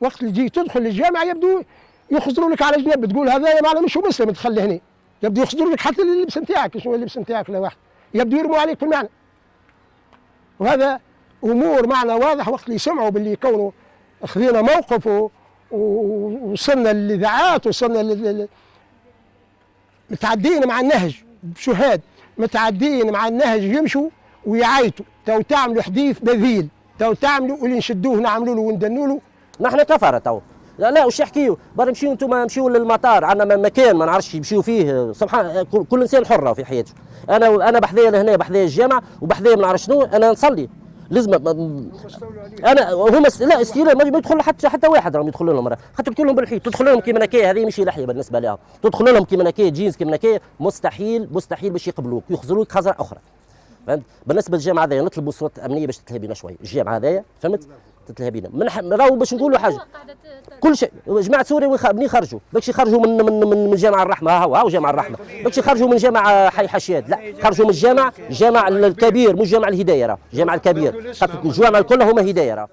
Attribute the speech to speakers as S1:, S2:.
S1: وقت اللي تجي تدخل الجامعة يبدو يخزروا لك على جنب تقول هذا معنا مش مسلم تخلي هنا يبدو يخزروا لك حتى اللبس نتاعك شنو اللبس نتاعك واحد؟ يبدو يرموا عليك في المعنى وهذا أمور معنى واضح وقت اللي يسمعوا باللي كونوا خذينا موقف ووصلنا للإذاعات وصلنا لل- متعدين مع النهج. بشهاد متعدين مع النهج يمشوا ويعيطوا. تو تعملوا حديث بذيل تو تعملوا واللي نشدوه نعملوا له وندنوا له.
S2: نحن كفره تو. لا وش يحكيوا برا نمشيو أنتم نمشيو للمطار. عندنا مكان ما نعرفش يمشيو فيه. سبحان كل إنسان حر في حياته. أنا أنا بحذايا لهنا بحذايا الجامعة وبحذايا ما نعرف شنو أنا نصلي. لازم أنا هما لا استيلاء ما يدخل حتى حتى واحد راهم يدخلوا لهم. خاطر كلهم بالحيط تدخل لهم كيما نكايه هذه مش لحية بالنسبة لهم تدخل لهم كيما نكايه جينز كيما نكايه مستحيل مستحيل باش يقبلوك. يخزروك خزرة أخرى. فهمت؟ بالنسبة للجامعه هذايا نطلبوا صوت أمنية باش تتلهى بينا شوي. الجامعة هذايا فهمت؟ تتلهى بينا. من ح- راهو باش نقولوا حاجة. كل شيء. جماعة سوريا منين يخرجوا. باش يخرجوا من من من من جامع الرحمة. ها هو ها هو جامع الرحمة. باش يخرجوا من جامع حي حشاد لا خرجوا من الجامع. الجامع الكبير مش جامع الهداية راه. الجامع الكبير. الجوامع الكل هما هداية راه.